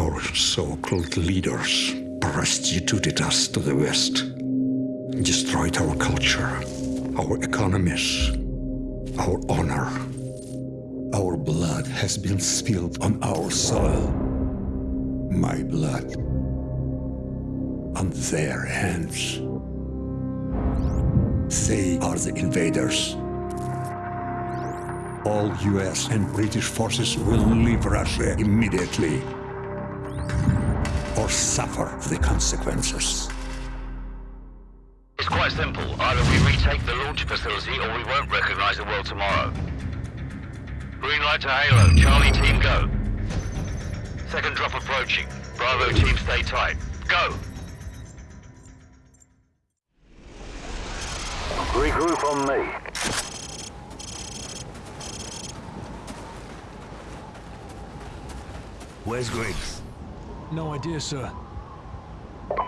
Our so-called leaders prostituted us to the West, destroyed our culture, our economies, our honor. Our blood has been spilled on our soil. My blood. On their hands. They are the invaders. All US and British forces will leave Russia immediately or suffer the consequences. It's quite simple. Either we retake the launch facility or we won't recognize the world tomorrow. Green light to Halo. Charlie team go. Second drop approaching. Bravo team stay tight. Go! Regroup on me. Where's Griggs? No idea, sir.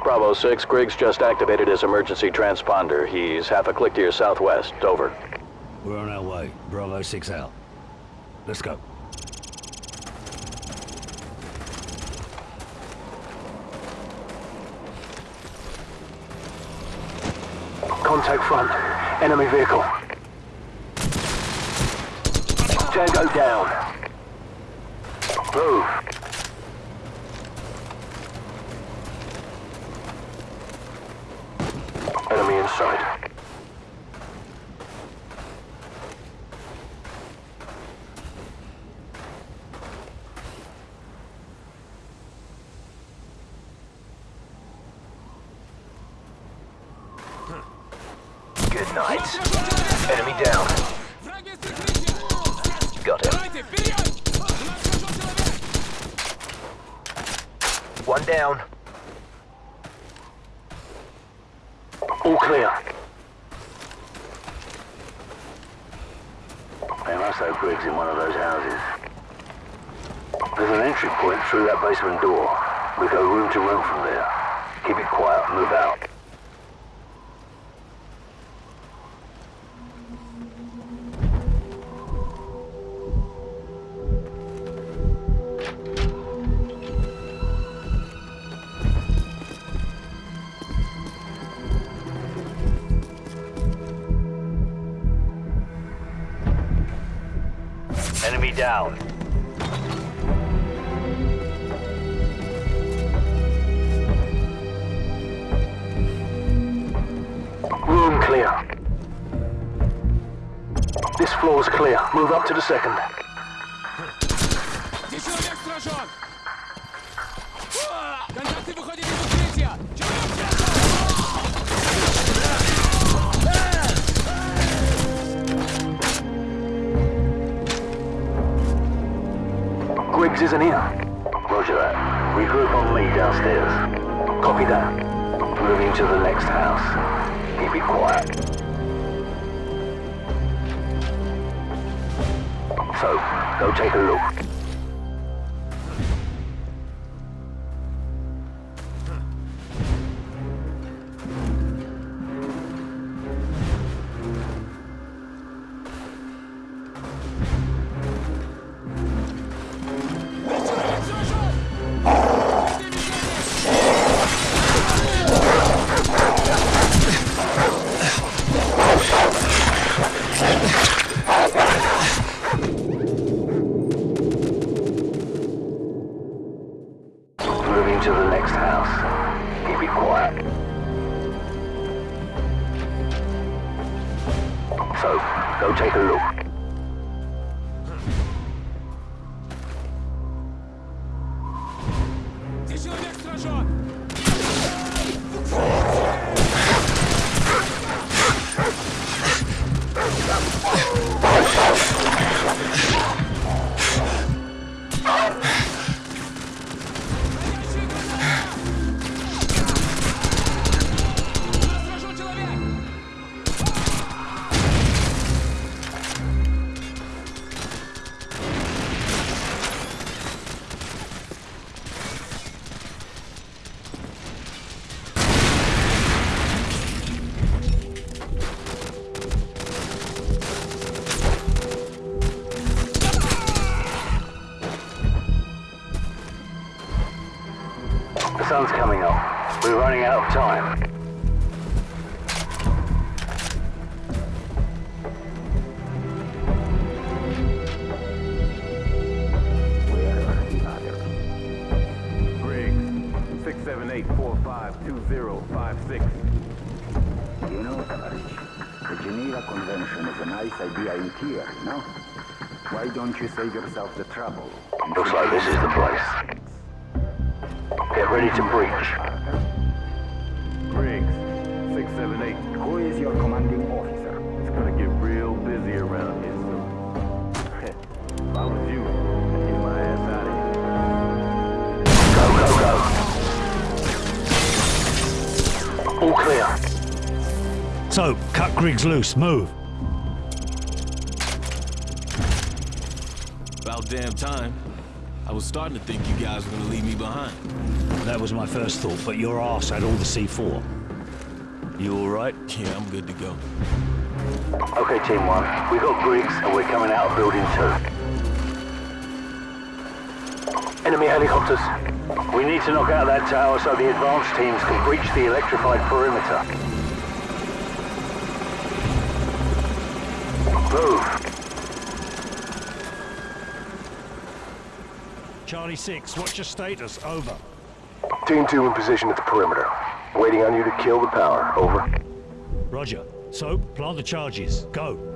Bravo 6, Griggs just activated his emergency transponder. He's half a click to your southwest. Over. We're on our way. Bravo 6 out. Let's go. Contact front. Enemy vehicle. Tango down. Move. Sight. Good night. Enemy down. Got him. One down. All clear. They must have Griggs in one of those houses. There's an entry point through that basement door. We go room to room from there. Keep it quiet, move out. Down. Room clear. This floor's clear. Move up to the second. Griggs isn't here. Roger that. Regroup on me downstairs. Copy that. Moving to the next house. Keep it quiet. So, go take a look. Sun's coming up. We're running out of time. Griggs, 678-452056. You know, Tavares, the Geneva Convention is a nice idea in theory, no? Why don't you save yourself the trouble? Looks like this is the place. Get ready to breach. Griggs, 678. Who is your commanding officer? It's gonna get real busy around here soon. if I was you, I'd get my ass out of here. Go, go, go. All clear. So, cut Griggs loose. Move. About damn time. I was starting to think you guys were gonna leave me behind. That was my first thought, but your ass had all the C4. You all right? Yeah, I'm good to go. Okay, Team 1. We got Griggs and we're coming out of Building 2. Enemy helicopters. We need to knock out that tower so the advanced teams can breach the electrified perimeter. Charlie 6, what's your status? Over. Team 2 in position at the perimeter. Waiting on you to kill the power. Over. Roger. So, plant the charges. Go.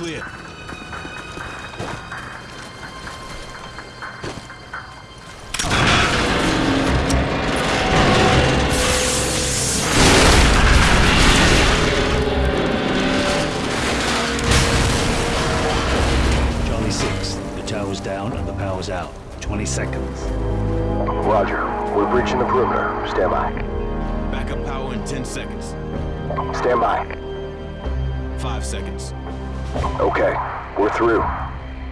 Clear. Charlie 6, the tower's down and the power's out. 20 seconds. Roger. We're breaching the perimeter. Stand by. Backup power in 10 seconds. Stand by. 5 seconds. Okay. We're through.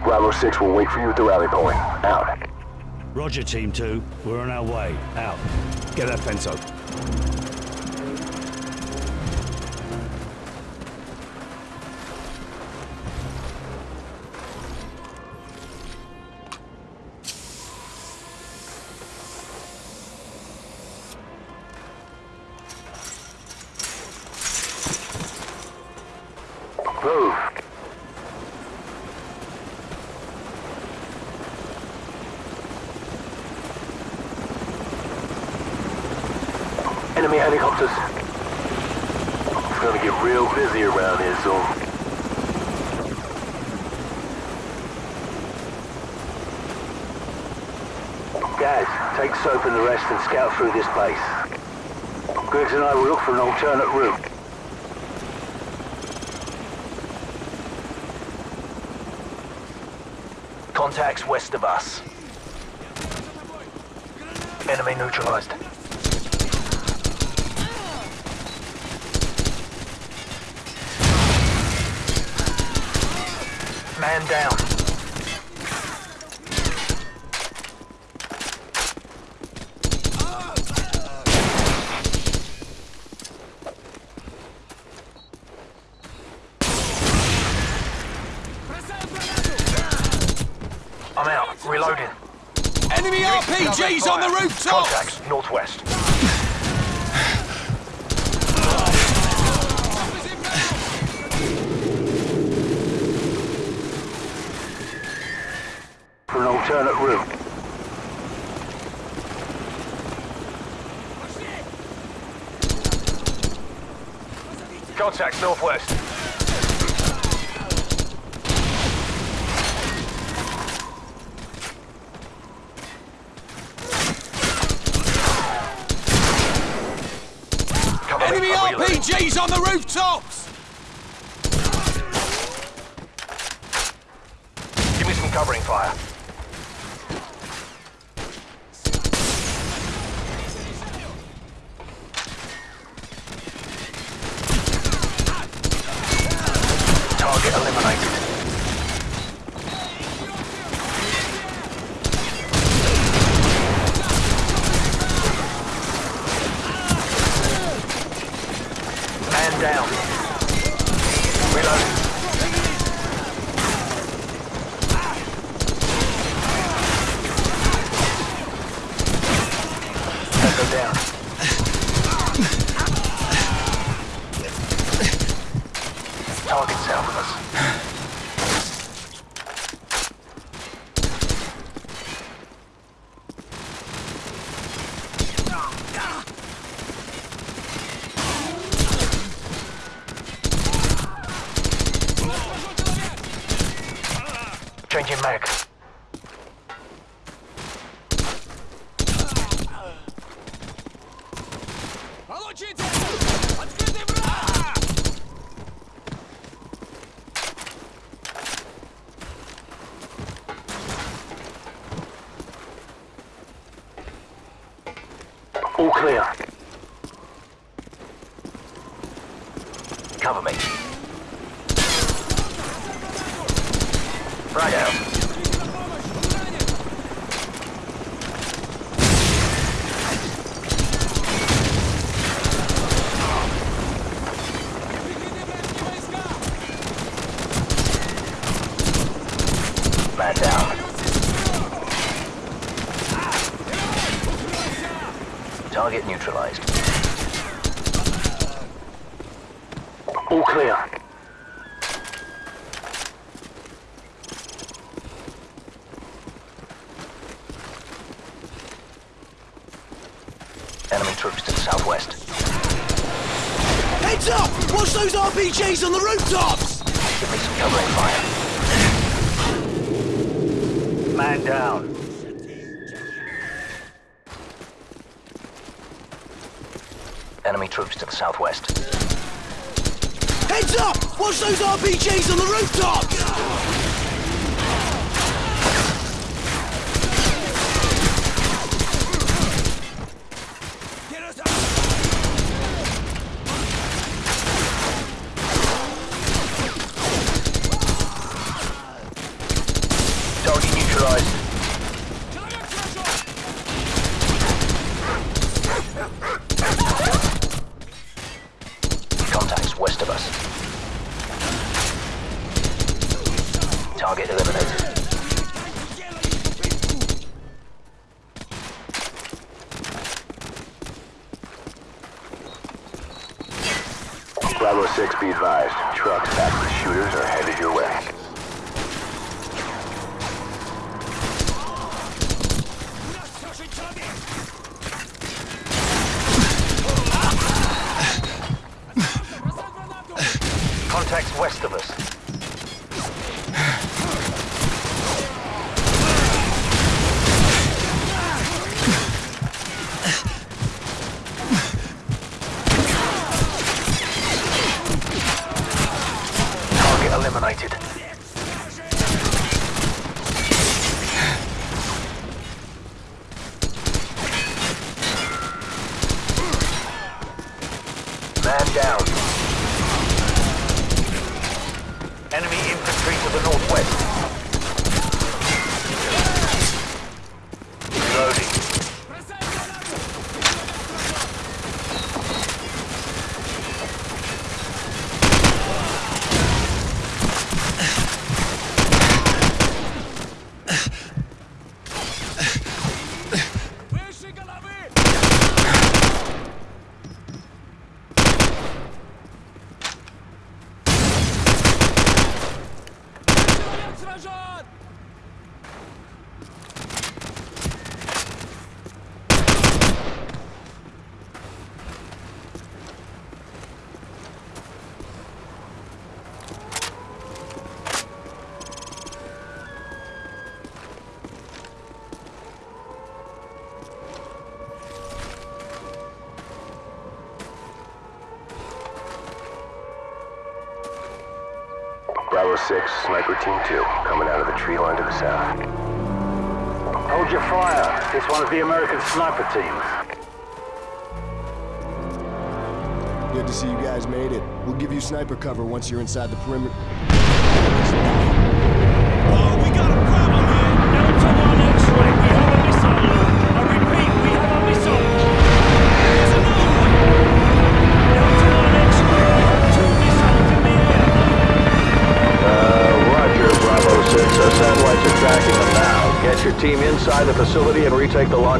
Bravo 6 will wait for you at the rally point. Out. Roger, Team 2. We're on our way. Out. Get that fence open. Real busy around here soon. Guys, take Soap and the rest and scout through this base. Griggs and I will look for an alternate route. Contacts west of us. Enemy neutralized. Man down. I'm out. Reloading. Enemy RPGs on the rooftops! Contacts northwest. For an alternate route. Contacts northwest. Enemy RPGs on the rooftops! Give me some covering fire. Eliminated. Man down. Reloading. Echo down. Target south of us. Changing mag. Получите! Открытый враг! All clear. Cover me. войска! Man down. Target neutralized. All clear. Troops to the southwest. Heads up! Watch those RPGs on the rooftops! Give me some covering fire. Man down. Enemy troops to the southwest. Heads up! Watch those RPGs on the rooftops! Target eliminated. Bravo 6, be advised. Trucks back with shooters are headed your way. Contacts west of us. Down. Enemy infantry to the northwest. 6, Sniper Team 2, coming out of the tree line to the south. Hold your fire. It's one of the American sniper teams. Good to see you guys made it. We'll give you sniper cover once you're inside the perimeter. Oh, we got a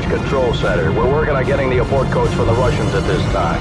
control center. We're working on getting the abort codes for the Russians at this time.